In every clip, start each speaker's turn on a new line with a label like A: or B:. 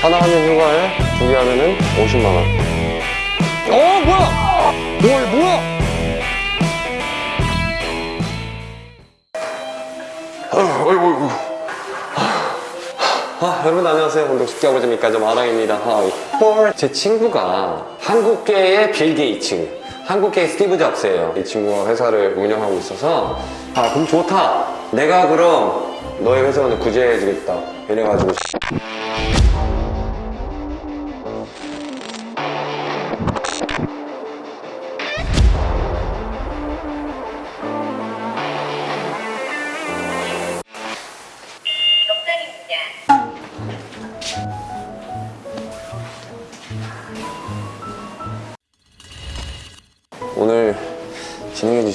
A: 하나 하면 휴가에 두 개 하면은 50만 원. 어 뭐야? 뭐야 뭐야? 아, 어이구 어이구. 아, 여러분 안녕하세요. 운동 쉽게 아버지니까 좀 아랑입니다. 하이. 헐. 제 친구가 한국계의 빌 게이츠, 한국계의 스티브 잡스예요. 이 친구가 회사를 운영하고 있어서 아 그럼 좋다. 내가 그럼 너의 회사원을 구제해주겠다. 이래가지고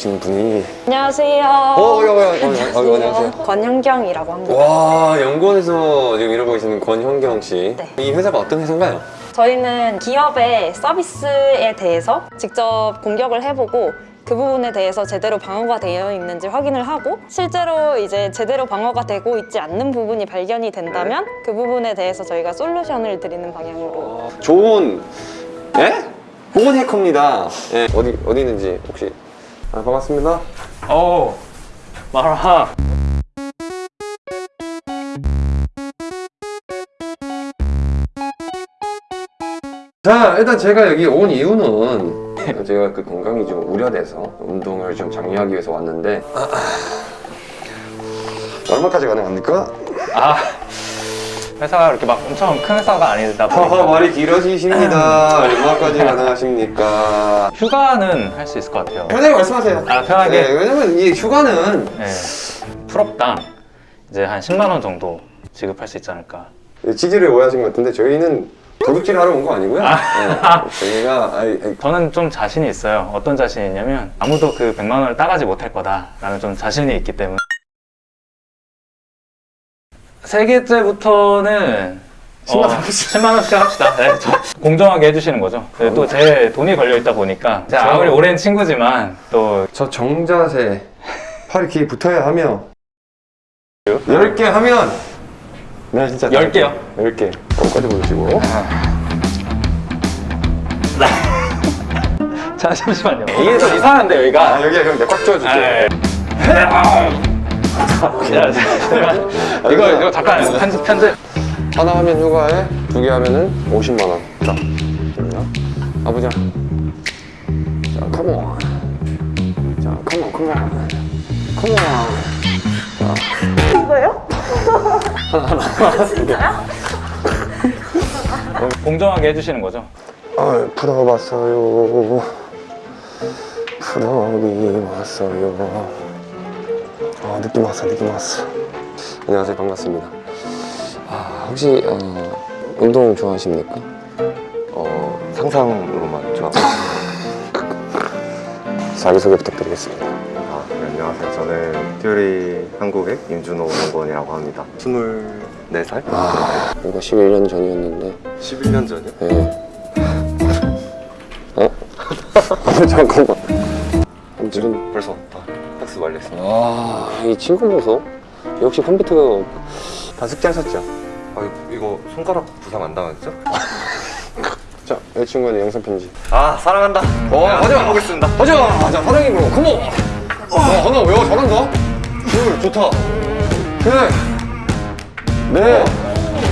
A: 진행해주신 분이
B: 안녕하세요.
A: 어, 야, 야, 야, 야, 야, 안녕하세요.
B: 권현경이라고 합니다.
A: 와 연구원에서 지금 일하고 계시는 권현경 씨.
B: 네.
A: 이 회사가 어떤 회사인가요?
B: 저희는 기업의 서비스에 대해서 직접 공격을 해보고 그 부분에 대해서 제대로 방어가 되어 있는지 확인을 하고 실제로 이제 제대로 방어가 되고 있지 않는 부분이 발견이 된다면 그 부분에 대해서 저희가 솔루션을 드리는 방향으로
A: 좋은 예? 좋은 해커입니다. 예. 어디 어디 있는지 혹시 아, 반갑습니다.
C: 어 마라
A: 자 일단 제가 여기 온 이유는 제가 그 건강이 좀 우려돼서 운동을 좀 장려하기 위해서 왔는데 얼마까지 가능합니까?
C: 아 회사가 이렇게 막 엄청 큰 회사가 아니다 보니까
A: 말이 길어지십니다. 얼마까지 가능하십니까?
C: 휴가는 할 수 있을 것 같아요
A: 편하게 말씀하세요.
C: 아, 편하게?
A: 네, 왜냐면 이 휴가는
C: 네. 풀업당 이제 한 10만 원 정도 지급할 수 있지 않을까
A: 지지를 오해하신 것 같은데 저희는 도둑질 하러 온 거 아니고요. 네, 저희가 아이, 아이,
C: 저는 좀 자신이 있어요 어떤 자신이 있냐면 아무도 그 100만 원을 따가지 못할 거다 라는 좀 자신이 있기 때문에 세 개째부터는
A: 10만
C: 어,
A: 원
C: 10만 원씩 합시다. 네, 저 공정하게 해주시는 거죠. 또제 돈이 걸려 있다 보니까
A: 저-
C: 아무리 오랜 친구지만 또
A: 저 정자세 팔이 귀에 붙어야 하며 10개 하면 나 진짜
C: 10개요?
A: 10개 거기까지 보여주시고
C: 자 잠시만요. 이게 좀 이상한데 여기가.
A: 아 여기야 형 내가 꽉 조여줄게
C: 아, 야, 잠깐만. 이거 이거 잠깐 편집 편집.
A: 하나 하면 휴가에 두 개 하면은 50만 원. 자, 아버지 자 컴온 자 컴온 컴온 컴온
C: 공정하게 해주시는 거죠.
A: 아 풀어봤어요. 풀어비 왔어요 아 느낌 왔어 느낌 왔어 안녕하세요 반갑습니다 아 혹시 어, 운동 좋아하십니까?
D: 어, 상상으로만 좋아.
A: 자기소개 부탁드리겠습니다
D: 아, 네, 안녕하세요. 저는 퓨리 한국의 임준호 연구원이라고 합니다. 24살?
A: 아 이거 11년 전이었는데
D: 11년 전이요?
A: 예. 어? 잠깐만 지금
D: 벌써 다 학습 완료했습니다.
A: 아이 친구 보소 역시 컴퓨터 다 숙제하셨죠?
D: 아, 이거 손가락 부상 안 당했죠?
A: 자, 이 친구는 영상 편지.
D: 아, 사랑한다.
A: 어,
D: 네,
A: 가자.
D: 해보겠습니다.
A: 가자, 자, 사랑입으로 컴온. 어, 하나 왜 잘한다? 둘, 좋다. 셋, 넷,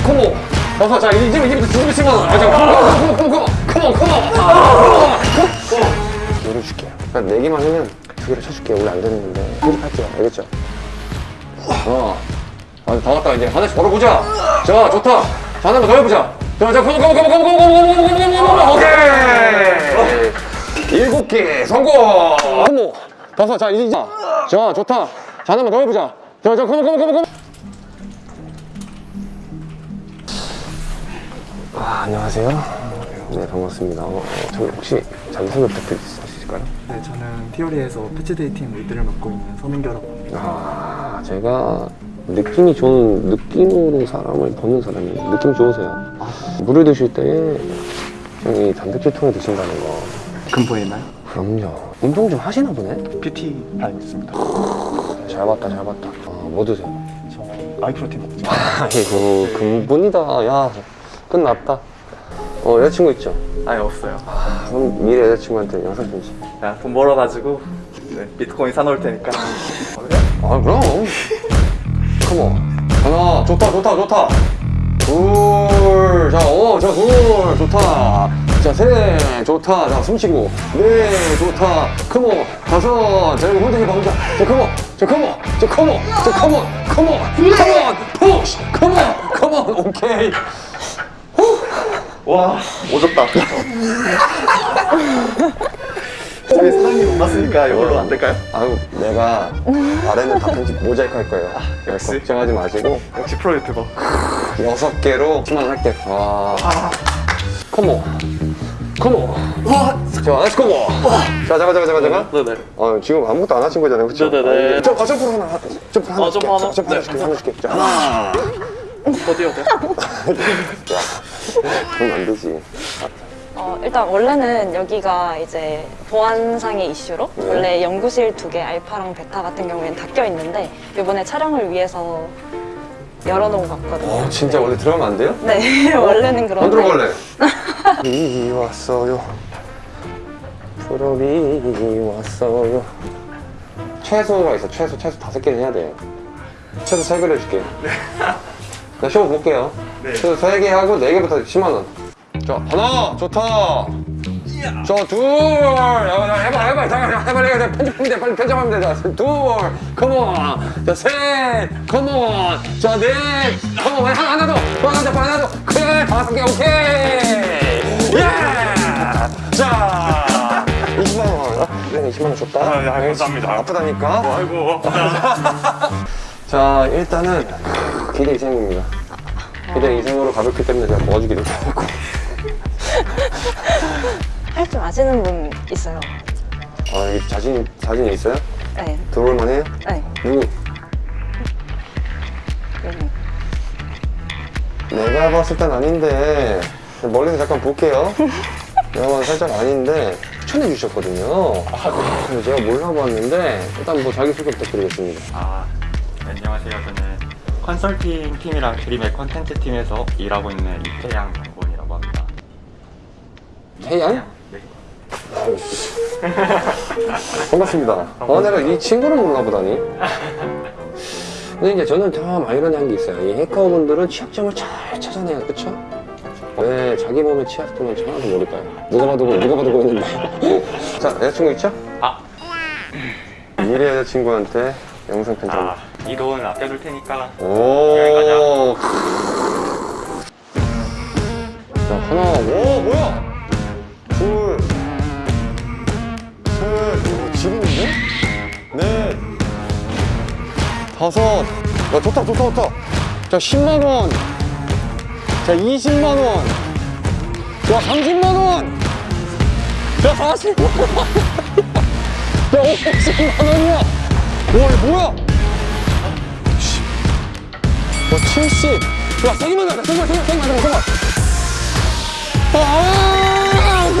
A: 컴온. 다섯, 자, 이제 이제부터 준비 시간. 자, 컴온, 컴온, 컴온, 컴온, 컴온, 컴온. 노래 줄게요. 네 개만 하면 두 개를 쳐줄게요 원래 안 됐는데 조립할게요 알겠죠? 어. 아, 다 왔다 이제 하나씩 걸어보자 자 좋다 자 하나만 더 해보자 자, 자, 오케이 일곱 개 성공 어머 다섯 자 이제 자 좋다 자 하나만 더 해보자 자, 자, 고고 고고 고고 안녕하세요 네 반갑습니다 어, 저 혹시 자기 소개 부탁드리겠습니다 있을까요?
E: 네, 저는 티오리에서 패치데이 팀 리드를 맡고 있는 서민규라고 합니다.
A: 아, 제가 느낌이 좋은 느낌으로 사람을 보는 사람이에요. 느낌 좋으세요. 물을 드실 때 여기 단백질 통에 드신다는 거.
E: 근보에 있나요?
A: 그럼요. 운동 좀 하시나 보네.
E: PT 라인 있습니다.
A: 잘 봤다, 잘 봤다. 어, 뭐 드세요?
E: 저 아이프로틴 먹죠.
A: 아이고 근본이다. 야 끝났다. 어, 여자친구 있죠?
E: 아니 없어요.
A: 아, 그럼 미래 여자친구한테 영상 편지.
E: 내가 돈 벌어가지고 네, 비트코인 사놓을 테니까.
A: 아, 그럼. Come on. 하나, 좋다, 좋다, 좋다. 둘, 자, 어, 자, 둘, 좋다. 자, 셋, 좋다. 자, 숨 쉬고. 넷, 좋다. Come on. 다섯, 자, 여기 해봐, 혼자. 자, 컴온. 자, 컴온. 자, 컴온. 자, 컴온. 컴온. 컴온. 푸시. 컴온. 컴온. 오케이.
E: 와 오졌다. 저희 사장님 못 봤으니까 이걸로 안 될까요?
A: 아유, 내가 아래는 다 편집 모자이크 할 거예요.
E: 역시.
A: 걱정하지 마시고.
E: 역시 프로 유튜버.
A: 여섯 개로 10만 원 할게. 와. Come on. Come on. 자, nice come on. 자, 잠깐, 잠깐, 잠깐, 잠깐.
E: 네네.
A: 어, 지금 아무것도 안 하신 거잖아요, 그쵸?
E: 네네네.
A: 점, 어, 점프 하나, 점프 하나.
E: 어, 점프
A: 줄게.
E: 하나?
A: 점프 하나
E: 네.
A: 줄게, 하나 줄게. 자, 하나.
E: 어디 어디?
A: 그러면 안 되지.
B: 어, 일단 원래는 여기가 이제 보안상의 이슈로
A: 네.
B: 원래 연구실 두 개 알파랑 베타 같은 경우에는 닫혀 있는데 이번에 촬영을 위해서 열어놓은 것 같거든요.
A: 어, 진짜 원래 들어가면 안 돼요?
B: 네, 원래는 그런데
A: 안 들어갈래. 이 왔어요. 프로비 왔어요. 최소가 있어. 최소 최소 다섯 개는 해야 돼요. 최소 세 개를 해줄게요. 자, 쇼 볼게요.
E: 네.
A: 최소 세개 하고 네 개부터 10만 원. 자, 하나, 좋다. 자, 둘. 야, 야, 해봐, 해봐. 자, 야, 해봐, 해봐. 편집하면 돼. 빨리 편집하면 돼. 자, 둘. 컴온. 자, 셋. 컴온. 자, 넷. 컴온. 하나, 하나 더. 하나 더, 하나 더. 그래, 다섯 개, 오케이. 예! 자, 20만 원. 네, 20만 원 줬다.
E: 아, 야, 감사합니다.
A: 아프다니까.
E: 아이고.
A: 자, 일단은 기대 이상입니다. 기대 이상으로 가볍기 때문에 제가 도와주기도 하고.
B: 할 줄 아시는 분 있어요.
A: 아, 여기 자신, 자신 있어요?
B: 네,
A: 들어올만 해요?
B: 네.
A: 누구?
B: 여기.
A: 내가 봤을 땐 아닌데, 멀리서 잠깐 볼게요. 내가 봤을 때 살짝 아닌데, 추천해 주셨거든요. 근데 제가 몰라봤는데, 일단 뭐 자기소개 부탁드리겠습니다.
F: 아, 네, 안녕하세요. 저는 컨설팅 팀이랑 드림의 컨텐츠 팀에서 일하고 있는 이태양 장본이라고 합니다.
A: 태양?
F: 네.
A: 반갑습니다. 어, 내가 이 친구를 몰라보다니. 근데 이제 저는 참 아이러니한 게 있어요. 이 해커분들은 취약점을 잘 찾아내요, 그쵸? 왜 자기 몸에 취약점을 하나도 모를까요? 누가 봐도 보- 누가 봐도 보이는데. 자, 여자친구 있죠?
F: 아.
A: 미래 여자친구한테 영상 편지.
F: 아, 이돈 아껴둘 테니까
A: 오. 자, 하나, 오, 뭐야? 둘, 셋, 오, 지금인데? 넷, 다섯. 야, 좋다, 좋다, 좋다. 자, 10만원. 자, 20만원. 자, 30만원. 자, 40만원. 야, 50만원이야. 와, 이거 뭐야? 70. 야, 세기만 나가, 세기만, 세기만, 세기만 나가, 세기만. 아!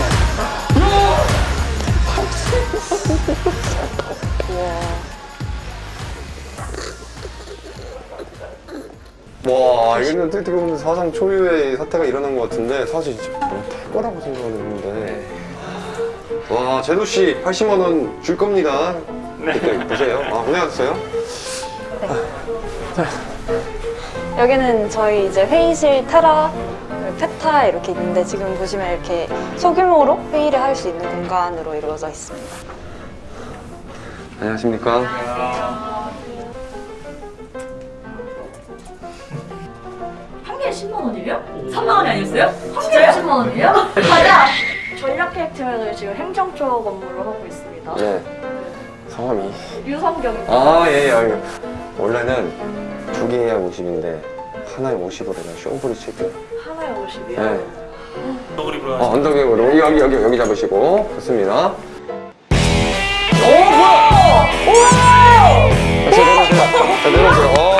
A: 와, 이거는 어떻게 보면 사상 초유의 사태가 일어난 것 같은데, 사실 진짜 못할 거라고 생각을 했는데. 와, 제노씨 80만 원 줄 겁니다. 그때 보세요. 아, 고생하셨어요.
B: 여기는 저희 이제 회의실 테라, 페타 이렇게 있는데 지금 보시면 이렇게 소규모로 회의를 할 수 있는 공간으로 이루어져 있습니다.
A: 안녕하십니까.
G: 한 개에 10만 원이에요? 3만 원이 아니었어요? 한 개에 10만 원이에요? 맞아! 전략 계획 팀에서 지금 행정 쪽 업무를 하고 있습니다.
A: 네. 성함이.
G: 유성경입니다.
A: 아, 예, 예. 예. 원래는 두 개야 50인데, 하나에 50으로 내가 쇼부리 칠게요.
G: 하나에 50이요?
A: 네. 어, 언더백으로 여기, 여기, 여기, 여기 잡으시고. 좋습니다. 오, 뭐야! 자, 내려오세요. 자, 내려오세요. 어.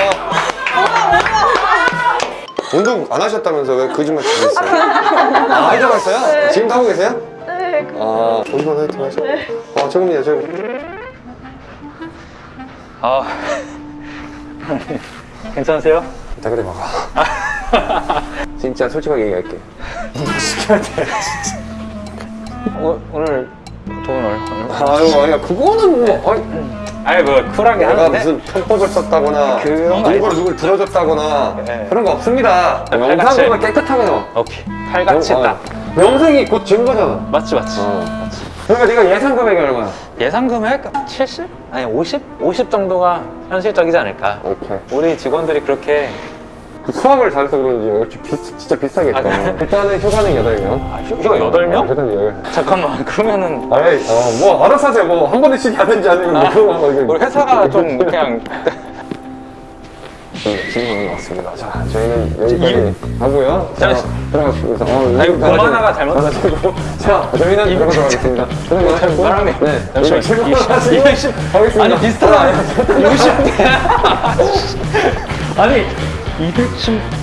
A: 운동 안 하셨다면서 왜 거짓말 치고 있어요? 아, 하려고 했어요? 지금 하고 계세요?
G: 네.
A: 아, 운동 화이팅 하셔. 아, 조금이요, 조금.
C: 아, 괜찮으세요?
A: 다 그래, 봐봐. 진짜 솔직하게 얘기할게.
C: 어, 오늘 돈 얼마?
A: 아유, 아니야. 그거는 뭐. 아니,
C: 아니 뭐 쿨하게
A: 내가
C: 하는데
A: 무슨 편법을 썼다거나
C: 아니지.
A: 누굴 들어줬다거나
C: 네.
A: 그런 거 없습니다.
C: 네,
A: 영상
C: 칼같이.
A: 보면 깨끗하게 나와.
C: 오케이 칼같이
A: 어,
C: 딱
A: 영상이 곧 증거잖아.
C: 맞지 맞지
A: 어. 그러니까 네가 예상 금액이 얼마야?
C: 예상 금액 70? 아니 50? 50 정도가 현실적이지 않을까
A: 오케이.
C: 우리 직원들이 그렇게
A: 수학을 잘해서 그런지 역시 비, 진짜 비싸겠다.
C: 아, 그래?
A: 일단은 휴가는 8명.
C: 아, 휴- 휴가 8명?
A: 일단 8명.
C: 잠깐만 그러면은
A: 아이, 어, 뭐, 알아서 하세요. 뭐, 한 번에 쉬게 하든지 아니면 뭐, 그런 거. 이거-
C: 우리 회사가 좀 그냥
A: 네, 질문이 왔습니다. 자, 저희는 여기까지 하고요. 자,
C: 자,
A: 들어가겠습니다. 어,
C: 아이고,
A: 여기까지.
C: 공 하나가 잘못-
A: 받아주고. 자, 저희는 들어가도록 하겠습니다. 들어가시고.
C: 사람이
A: 네,
C: 잠시만
A: 질문
C: 이십-
A: 하시고
C: 이십-
A: 가겠습니다.
C: 아니 비슷하다 60대 아니 210